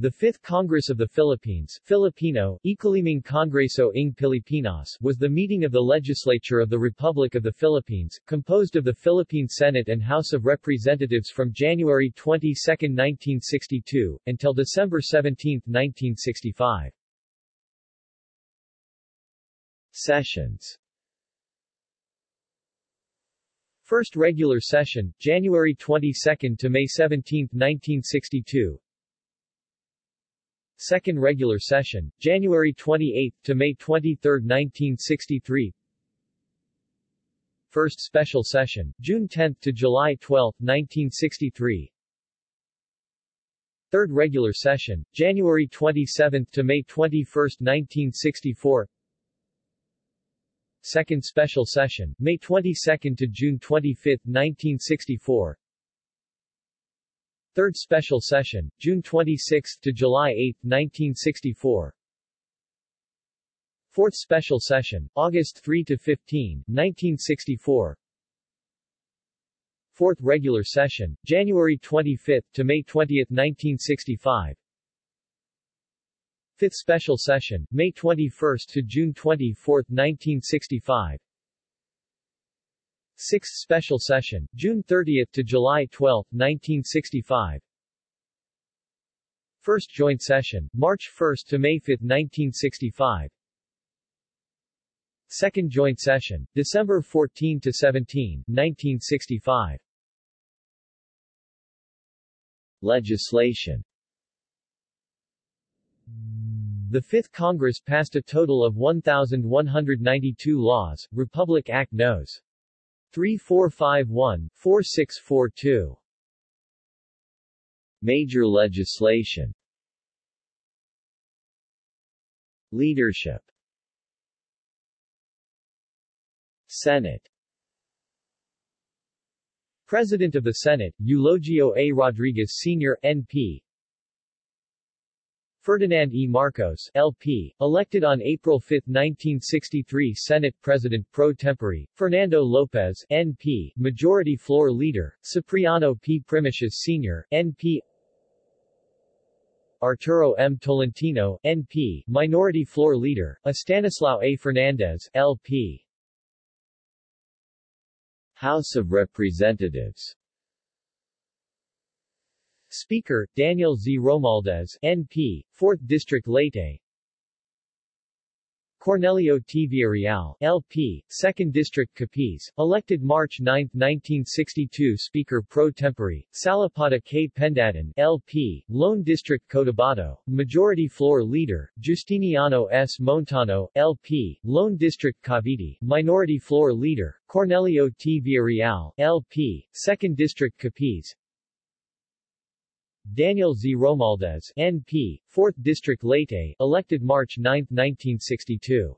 The Fifth Congress of the Philippines Filipino, Ikalimang Kongreso ng Pilipinas was the meeting of the legislature of the Republic of the Philippines, composed of the Philippine Senate and House of Representatives from January 22, 1962, until December 17, 1965. Sessions First regular session, January 22 to May 17, 1962 Second regular session, January 28 to May 23, 1963. First special session, June 10 to July 12, 1963. Third regular session, January 27 to May 21, 1964. Second special session, May 22 to June 25, 1964. Third Special Session, June 26 to July 8, 1964. Fourth Special Session, August 3 to 15, 1964. Fourth Regular Session, January 25 to May 20, 1965. Fifth Special Session, May 21 to June 24, 1965. Sixth Special Session, June 30 to July 12, 1965. First Joint Session, March 1 to May 5, 1965. Second Joint Session, December 14 to 17, 1965. Legislation The Fifth Congress passed a total of 1,192 laws, Republic Act Nos. 3451-4642. Major legislation Leadership Senate President of the Senate, Eulogio A. Rodriguez Sr., N.P. Ferdinand E. Marcos, LP, elected on April 5, 1963 Senate President pro tempore, Fernando Lopez, NP, Majority Floor Leader, Cipriano P. Primicias Sr., NP Arturo M. Tolentino, NP, Minority Floor Leader, Estanislao A. Fernandez, LP House of Representatives Speaker, Daniel Z. Romualdez, NP, 4th District Leyte Cornelio T. Villarreal, LP, 2nd District Capiz, elected March 9, 1962 Speaker pro tempore, Salipada K. Pendatun, LP, Lone District Cotabato, Majority Floor Leader, Justiniano S. Montano, LP, Lone District Cavite, Minority Floor Leader, Cornelio T. Villarreal, LP, 2nd District Capiz, Daniel Z. Romualdez, NP, 4th District Leyte, elected March 9, 1962.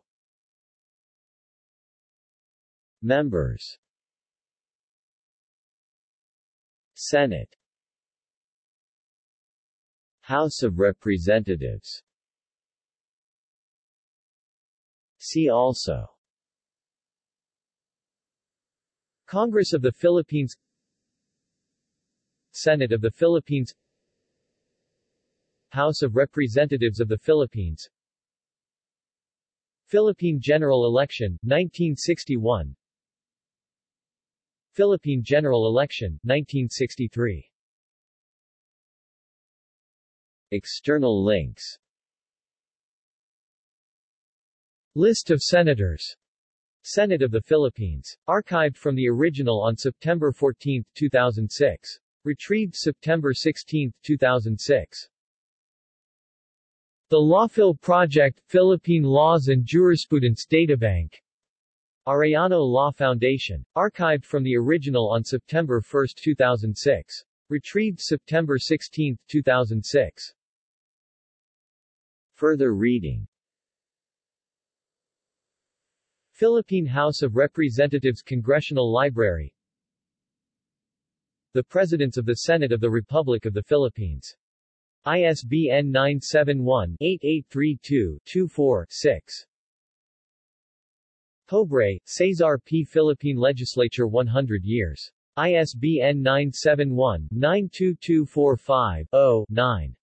Members. Senate. House of Representatives. See also. Congress of the Philippines. Senate of the Philippines House of Representatives of the Philippines Philippine General Election, 1961 Philippine General Election, 1963 External links List of Senators Senate of the Philippines. Archived from the original on September 14, 2006. Retrieved September 16, 2006. The Lawphil Project, Philippine Laws and Jurisprudence Databank. Arellano Law Foundation. Archived from the original on September 1, 2006. Retrieved September 16, 2006. Further reading Philippine House of Representatives Congressional Library The Presidents of the Senate of the Republic of the Philippines ISBN 971-8832-24-6. Pobre, Cesar P. Philippine Legislature 100 years. ISBN 971-92245-0-9.